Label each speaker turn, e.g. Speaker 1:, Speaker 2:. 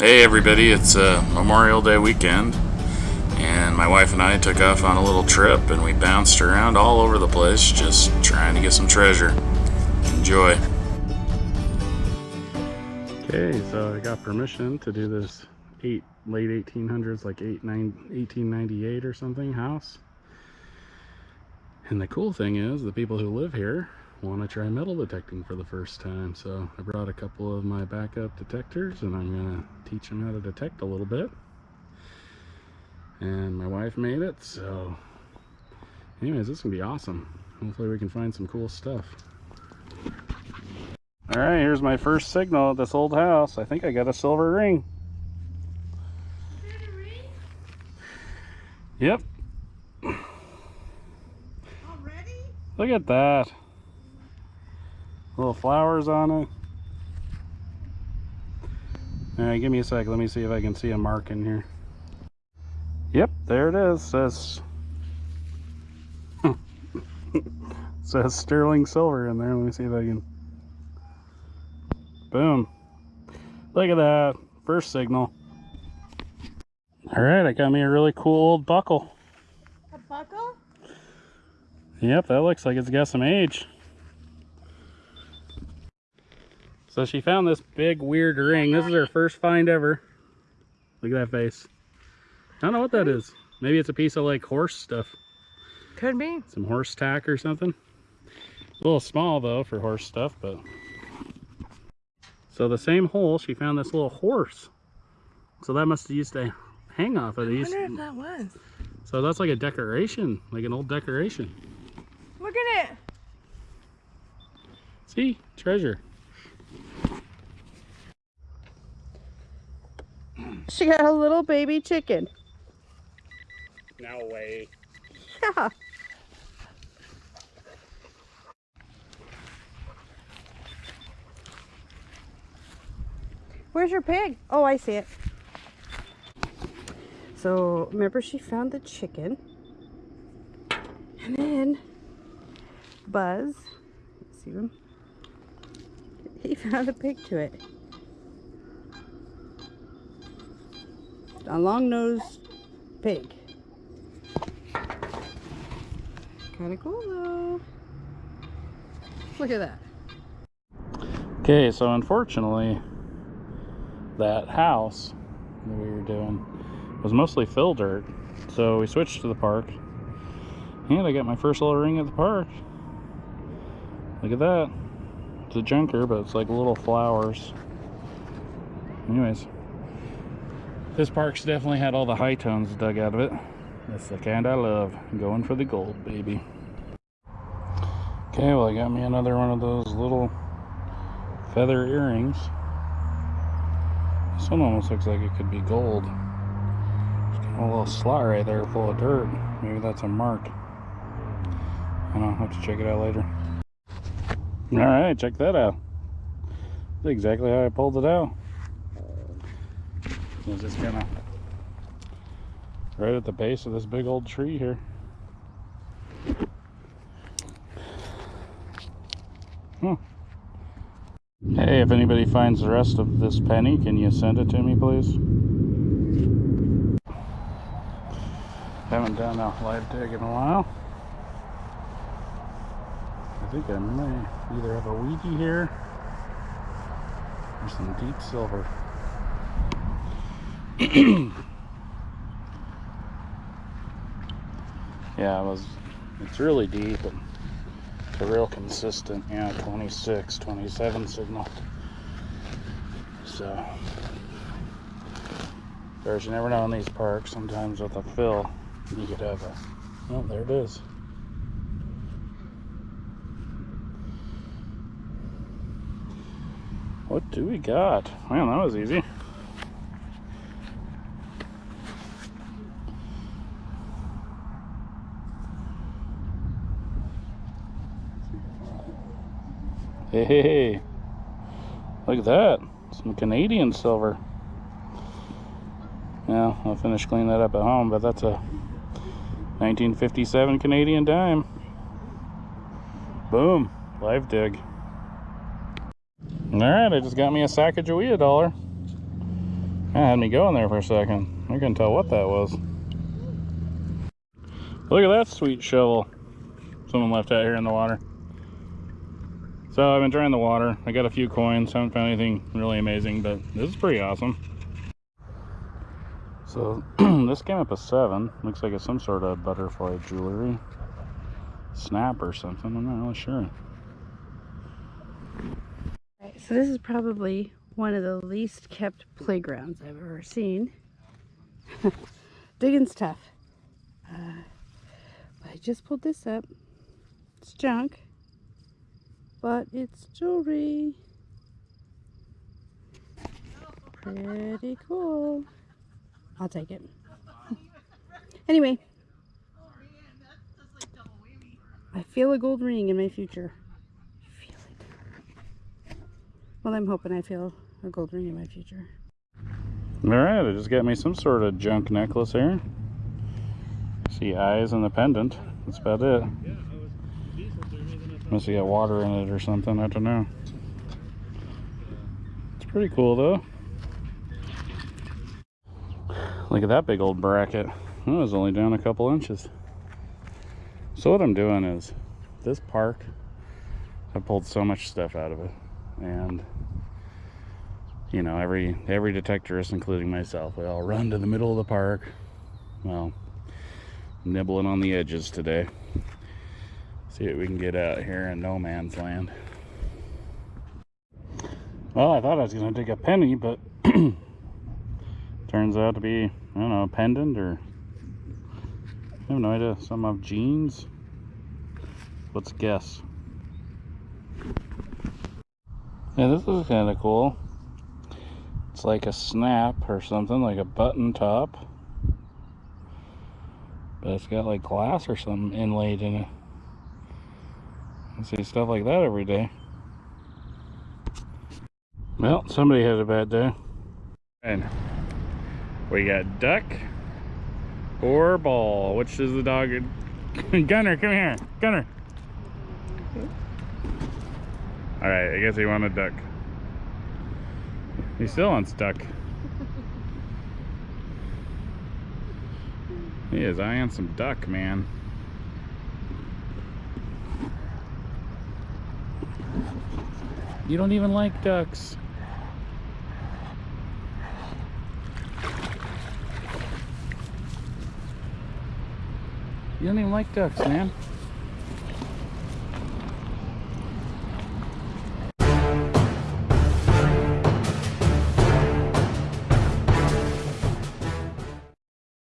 Speaker 1: Hey everybody, it's uh, Memorial Day weekend and my wife and I took off on a little trip and we bounced around all over the place just trying to get some treasure. Enjoy.
Speaker 2: Okay, so I got permission to do this eight late 1800s, like eight, nine, 1898 or something house. And the cool thing is the people who live here want to try metal detecting for the first time. So I brought a couple of my backup detectors and I'm going to teach them how to detect a little bit. And my wife made it, so anyways, this is going to be awesome. Hopefully we can find some cool stuff. All right, here's my first signal at this old house. I think I got a silver ring. Yep.
Speaker 3: Already?
Speaker 2: Look at that. Little flowers on it. All right, give me a sec. Let me see if I can see a mark in here. Yep, there it is. Says says sterling silver in there. Let me see if I can. Boom. Look at that. First signal. All right, I got me a really cool old buckle.
Speaker 3: A buckle?
Speaker 2: Yep, that looks like it's got some age. So she found this big weird ring. This is her first find ever. Look at that face. I don't know what that is. Maybe it's a piece of like horse stuff.
Speaker 3: Could be.
Speaker 2: Some horse tack or something. A little small though for horse stuff, but. So the same hole, she found this little horse. So that must have used to hang off of
Speaker 3: I
Speaker 2: these.
Speaker 3: wonder if that was.
Speaker 2: So that's like a decoration, like an old decoration.
Speaker 3: Look at it.
Speaker 2: See? Treasure.
Speaker 3: She got a little baby chicken.
Speaker 2: No way.
Speaker 3: Yeah. Where's your pig? Oh, I see it. So, remember she found the chicken. And then Buzz, see him? He found a pig to it. A long-nosed pig. Kind of cool though. Look at that.
Speaker 2: Okay, so unfortunately, that house that we were doing was mostly fill dirt. So we switched to the park. And I got my first little ring at the park. Look at that. It's a junker, but it's like little flowers. Anyways, this park's definitely had all the high tones dug out of it. That's the kind I love. Going for the gold, baby. Okay, well, I got me another one of those little feather earrings. This one almost looks like it could be gold. There's a little slot right there full of dirt. Maybe that's a mark. I don't have to check it out later. Alright, check that out. Exactly how I pulled it out. Was just kind of right at the base of this big old tree here. Huh. Hey, if anybody finds the rest of this penny, can you send it to me, please? Haven't done a live dig in a while. I think I may either have a wheatie here or some deep silver. yeah, it was, it's really deep and it's a real consistent, yeah, 26, 27 signal. So, course, you never know in these parks. Sometimes with a fill, you could have a, oh, there it is. What do we got? Man, that was easy. Hey. Look at that. Some Canadian silver. Yeah, I'll finish cleaning that up at home, but that's a 1957 Canadian dime. Boom. Live dig. Alright, I just got me a sack of Sacagawea dollar. That had me going there for a second. I couldn't tell what that was. Look at that sweet shovel someone left out here in the water. So I've been trying the water. I got a few coins. Haven't found anything really amazing, but this is pretty awesome. So this came up a seven. Looks like it's some sort of butterfly jewelry. Snap or something. I'm not really sure.
Speaker 3: Right, so this is probably one of the least kept playgrounds I've ever seen. Digging's tough. Uh, but I just pulled this up. It's junk, but it's jewelry. Pretty cool. I'll take it. anyway, I feel a gold ring in my future. Well, I'm hoping I feel a gold ring in my future.
Speaker 2: Alright, I just got me some sort of junk necklace here. See eyes and the pendant. That's about it. Must have got water in it or something. I don't know. It's pretty cool though. Look at that big old bracket. It was only down a couple inches. So what I'm doing is this park, I pulled so much stuff out of it. And you know, every every detectorist, including myself, we all run to the middle of the park. Well, nibbling on the edges today. See what we can get out here in no man's land. Well, I thought I was going to take a penny, but turns out to be, I don't know, a pendant or I have no idea. Some of jeans. Let's guess. Yeah, this is kind of cool. It's like a snap or something, like a button top. But it's got like glass or something inlaid in it. I see stuff like that every day. Well, somebody had a bad day. And we got duck or ball. Which is the dog? Gunner, come here. Gunner. Alright, I guess he wanted duck. He still wants duck. He is eyeing some duck, man. You don't even like ducks. You don't even like ducks, man.